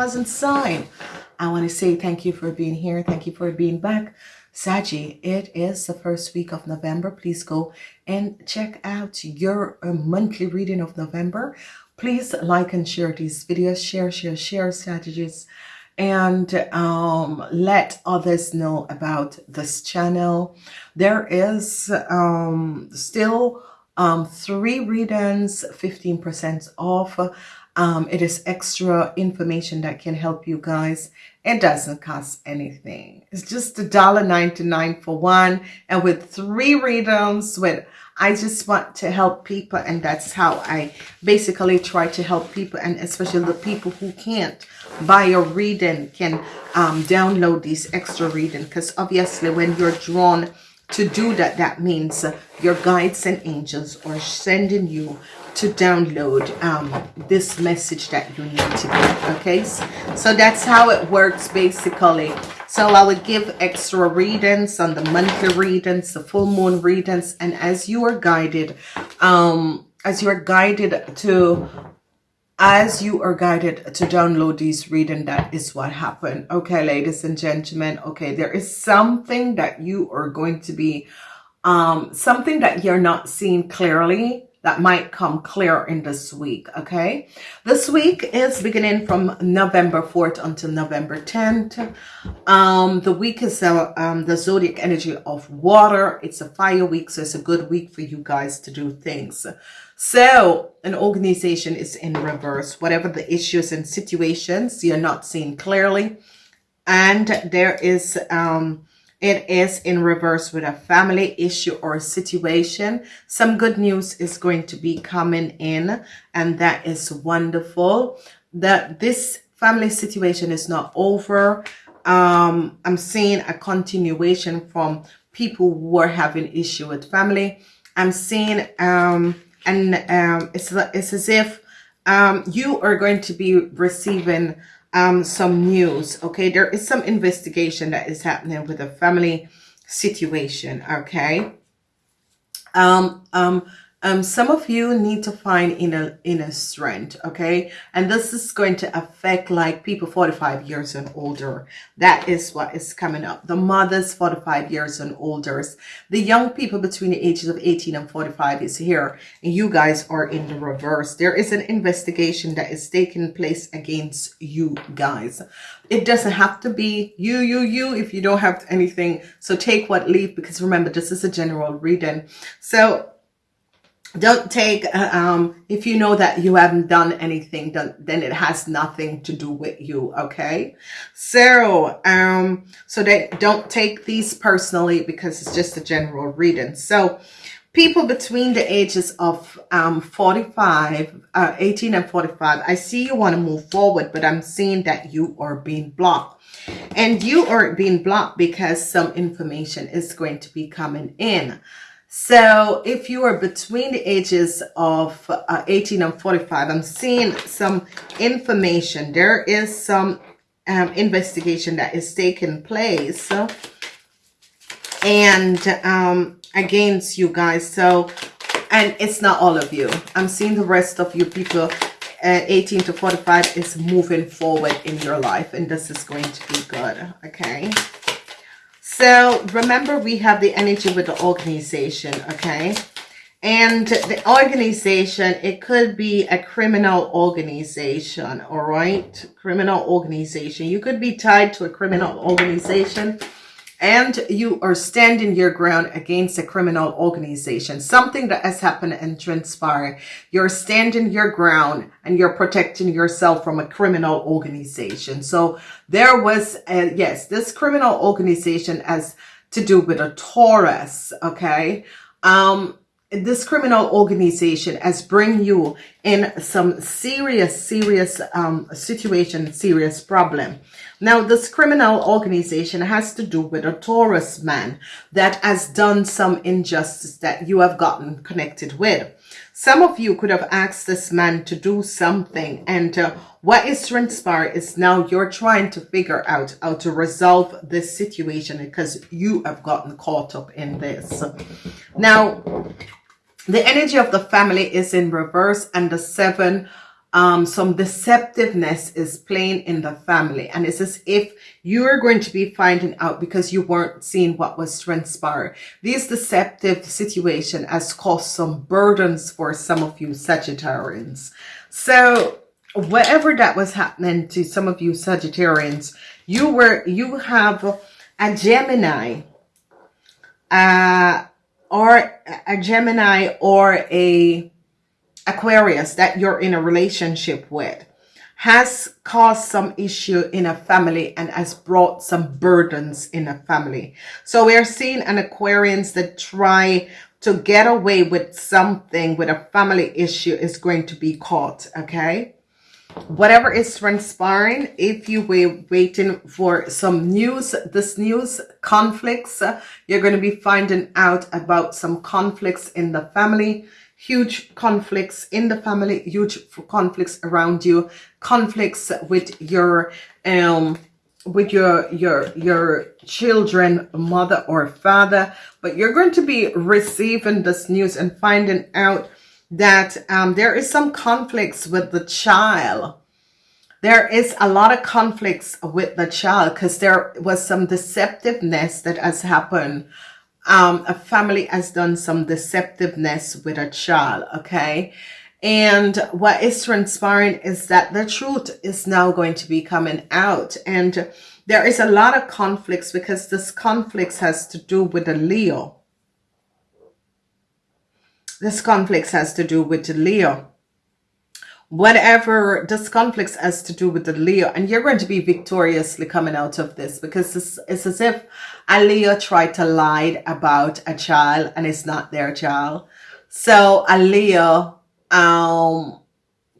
Moon rising sign. I want to say thank you for being here. Thank you for being back. Saji, it is the first week of November. Please go and check out your uh, monthly reading of November. Please like and share these videos. Share, share, share strategies and um, let others know about this channel. There is um, still um, three readings, 15% off. Um, it is extra information that can help you guys. It doesn't cost anything. It's just a dollar ninety nine for one. And with three readings, with I just want to help people and that's how I basically try to help people and especially the people who can't buy a reading can um, download these extra reading because obviously when you're drawn to do that, that means your guides and angels are sending you to download um, this message that you need to get. Okay, so that's how it works basically. So I will give extra readings on the monthly readings, the full moon readings, and as you are guided, um, as you are guided to as you are guided to download these reading that is what happened okay ladies and gentlemen okay there is something that you are going to be um something that you're not seeing clearly that might come clear in this week okay? This week is beginning from november 4th until november 10th um the week is uh, um the zodiac energy of water. It's a fire week so it's a good week for you guys to do things. So an organization is in reverse. Whatever the issues and situations you're not seeing clearly. And there is um it is in reverse with a family issue or situation. Some good news is going to be coming in and that is wonderful. That this family situation is not over. Um, I'm seeing a continuation from people who are having issue with family. I'm seeing, um, and um, it's, it's as if um, you are going to be receiving um, some news. Okay, there is some investigation that is happening with a family situation. Okay, um, um, um, some of you need to find inner inner strength okay? And this is going to affect like people 45 years and older. That is what is coming up. The mothers 45 years and older. The young people between the ages of 18 and 45 is here. And you guys are in the reverse. There is an investigation that is taking place against you guys. It doesn't have to be you you you if you don't have anything. So take what leave because remember this is a general reading. So don't take uh, um if you know that you haven't done anything then, then it has nothing to do with you okay? So um so they don't take these personally because it's just a general reading. So people between the ages of um 45 uh 18 and 45 i see you want to move forward but i'm seeing that you are being blocked. And you are being blocked because some information is going to be coming in so if you are between the ages of uh, 18 and 45, I'm seeing some information. There is some um, investigation that is taking place and um, against you guys. So, and it's not all of you. I'm seeing the rest of you people uh, 18 to 45 is moving forward in your life and this is going to be good. Okay. So remember, we have the energy with the organization, okay? And the organization, it could be a criminal organization, all right? Criminal organization. You could be tied to a criminal organization and you are standing your ground against a criminal organization, something that has happened and transpired. You're standing your ground and you're protecting yourself from a criminal organization. So there was, a, yes, this criminal organization has to do with a Taurus, okay? Um, this criminal organization has bring you in some serious, serious um, situation, serious problem. Now, this criminal organization has to do with a Taurus man that has done some injustice that you have gotten connected with. Some of you could have asked this man to do something and uh, what is transpired is now you're trying to figure out how to resolve this situation because you have gotten caught up in this. Now, the energy of the family is in reverse and the seven um, some deceptiveness is playing in the family. And it's as if you are going to be finding out because you weren't seeing what was transpiring. This deceptive situation has caused some burdens for some of you Sagittarians. So whatever that was happening to some of you Sagittarians, you were, you have a Gemini, uh, or a Gemini or a Aquarius that you're in a relationship with has caused some issue in a family and has brought some burdens in a family. So we're seeing an Aquarians that try to get away with something with a family issue is going to be caught. Okay. Whatever is transpiring, if you were waiting for some news, this news conflicts, you're going to be finding out about some conflicts in the family huge conflicts in the family, huge conflicts around you, conflicts with your um with your your your children mother or father. But you're going to be receiving this news and finding out that um, there is some conflicts with the child there is a lot of conflicts with the child because there was some deceptiveness that has happened um, a family has done some deceptiveness with a child, okay? And what is transpiring is that the truth is now going to be coming out. And there is a lot of conflicts because this conflicts has to do with the Leo. This conflicts has to do with the Leo whatever this conflicts has to do with the Leo and you're going to be victoriously coming out of this because it's, it's as if a Leo tried to lie about a child and it's not their child. So a Leo um,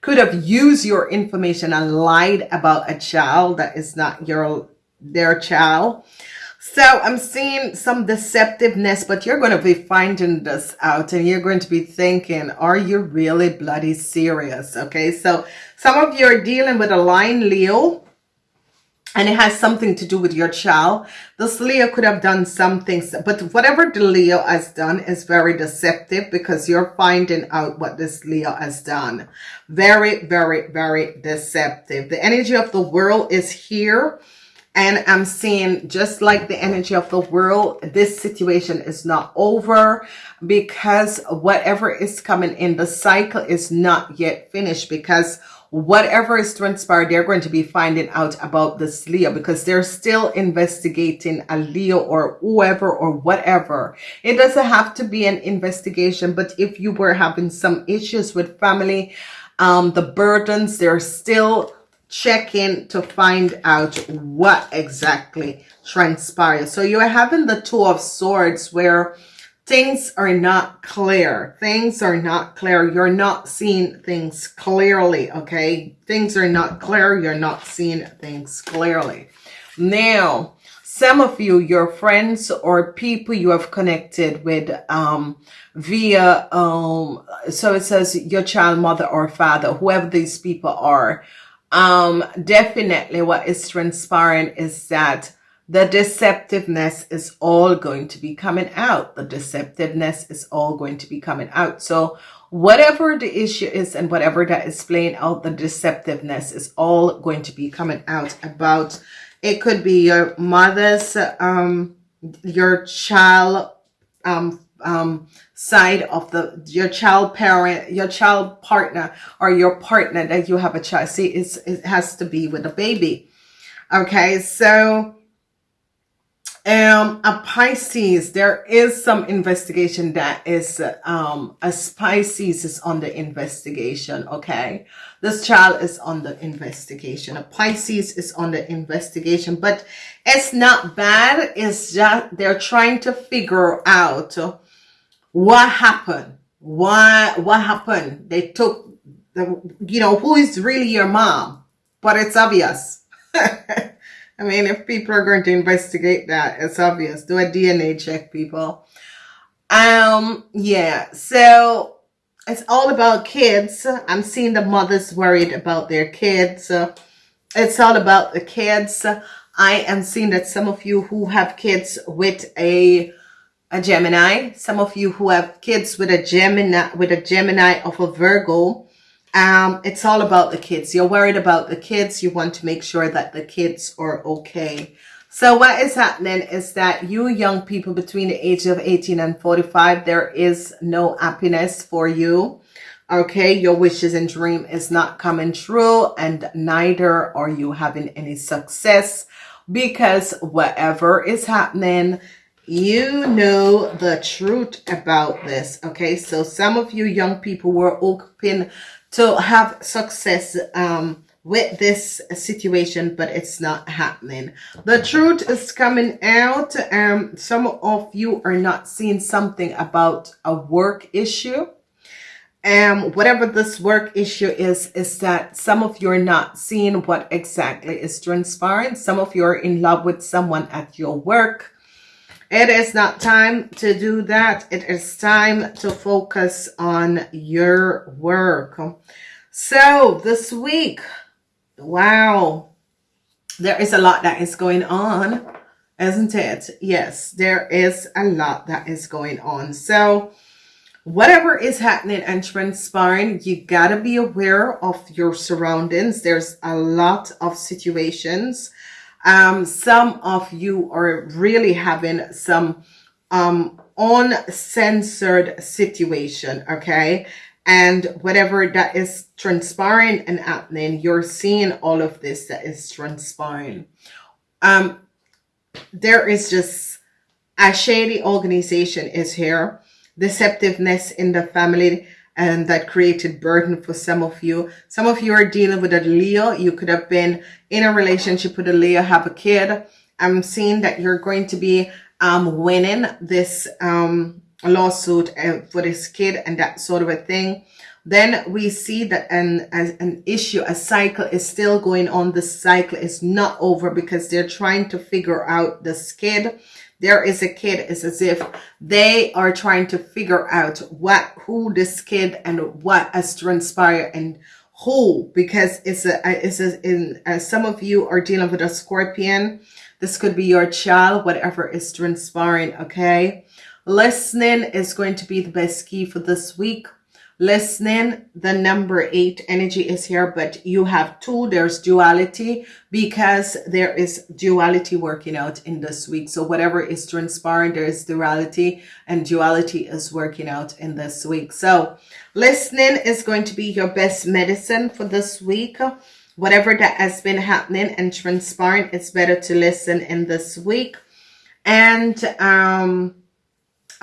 could have used your information and lied about a child that is not your their child. So I'm seeing some deceptiveness, but you're going to be finding this out and you're going to be thinking, are you really bloody serious? Okay. So some of you are dealing with a line Leo and it has something to do with your child. This Leo could have done some things, but whatever the Leo has done is very deceptive because you're finding out what this Leo has done. Very, very, very deceptive. The energy of the world is here and I'm seeing just like the energy of the world, this situation is not over because whatever is coming in, the cycle is not yet finished because whatever is transpired, they're going to be finding out about this Leo because they're still investigating a Leo or whoever or whatever. It doesn't have to be an investigation, but if you were having some issues with family, um, the burdens, they're still checking to find out what exactly transpired. So you're having the two of swords where things are not clear. Things are not clear. You're not seeing things clearly. Okay. Things are not clear. You're not seeing things clearly. Now, some of you, your friends or people you have connected with um, via, um, so it says your child, mother or father, whoever these people are, um, definitely what is transpiring is that the deceptiveness is all going to be coming out. The deceptiveness is all going to be coming out. So whatever the issue is and whatever that is playing out, the deceptiveness is all going to be coming out about. It could be your mother's, um, your child, um, um, side of the your child parent, your child partner, or your partner that you have a child. See, it's, it has to be with a baby. Okay, so um a pisces there is some investigation that is um a pisces is on the investigation okay this child is on the investigation a pisces is on the investigation but it's not bad it's just they're trying to figure out what happened? Why, what happened? They took the, you know, who is really your mom? But it's obvious. I mean, if people are going to investigate that, it's obvious. Do a DNA check, people. Um, yeah, so it's all about kids. I'm seeing the mothers worried about their kids. it's all about the kids. I am seeing that some of you who have kids with a a Gemini. Some of you who have kids with a Gemini, with a Gemini of a Virgo, Um, it's all about the kids. You're worried about the kids. You want to make sure that the kids are okay. So what is happening is that you young people between the age of 18 and 45, there is no happiness for you. Okay, your wishes and dream is not coming true and neither are you having any success because whatever is happening, you know the truth about this. Okay, so some of you young people were hoping to have success um, with this situation, but it's not happening. The truth is coming out. Um, some of you are not seeing something about a work issue. Um, whatever this work issue is, is that some of you are not seeing what exactly is transpiring. Some of you are in love with someone at your work. It is not time to do that. It is time to focus on your work. So this week, Wow. There is a lot that is going on, isn't it? Yes, there is a lot that is going on. So whatever is happening and transpiring, you gotta be aware of your surroundings. There's a lot of situations. Um, some of you are really having some um, uncensored situation, okay? and whatever that is transpiring and happening, you're seeing all of this that is transpiring. Um, there is just a shady organization is here, deceptiveness in the family, and that created burden for some of you. Some of you are dealing with a Leo. You could have been in a relationship with a Leo, have a kid. I'm seeing that you're going to be um, winning this um, lawsuit uh, for this kid and that sort of a thing then we see that an an issue a cycle is still going on the cycle is not over because they're trying to figure out this kid there is a kid it's as if they are trying to figure out what who this kid and what has transpired and who because it's a it's a in uh, some of you are dealing with a scorpion this could be your child whatever is transpiring okay Listening is going to be the best key for this week. Listening, the number eight energy is here, but you have two. There's duality because there is duality working out in this week. So whatever is transpiring, there is duality and duality is working out in this week. So listening is going to be your best medicine for this week whatever that has been happening and transpiring, it's better to listen in this week. And um,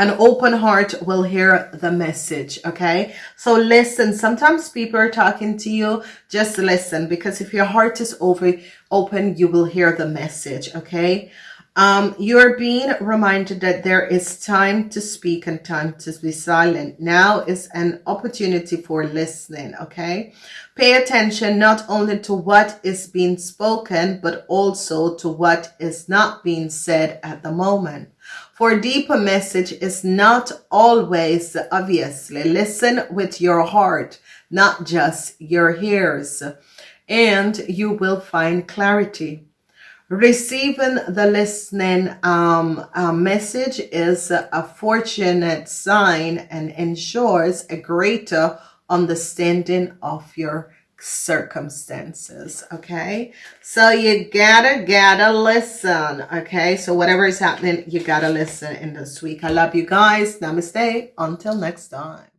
an open heart will hear the message okay so listen sometimes people are talking to you just listen because if your heart is over open you will hear the message okay um, you're being reminded that there is time to speak and time to be silent. Now is an opportunity for listening, okay? Pay attention not only to what is being spoken, but also to what is not being said at the moment. For deeper message is not always obviously. Listen with your heart, not just your ears, and you will find clarity. Receiving the listening um, uh, message is a fortunate sign and ensures a greater understanding of your circumstances okay? So you gotta gotta listen okay? So whatever is happening you gotta listen in this week. I love you guys. Namaste. Until next time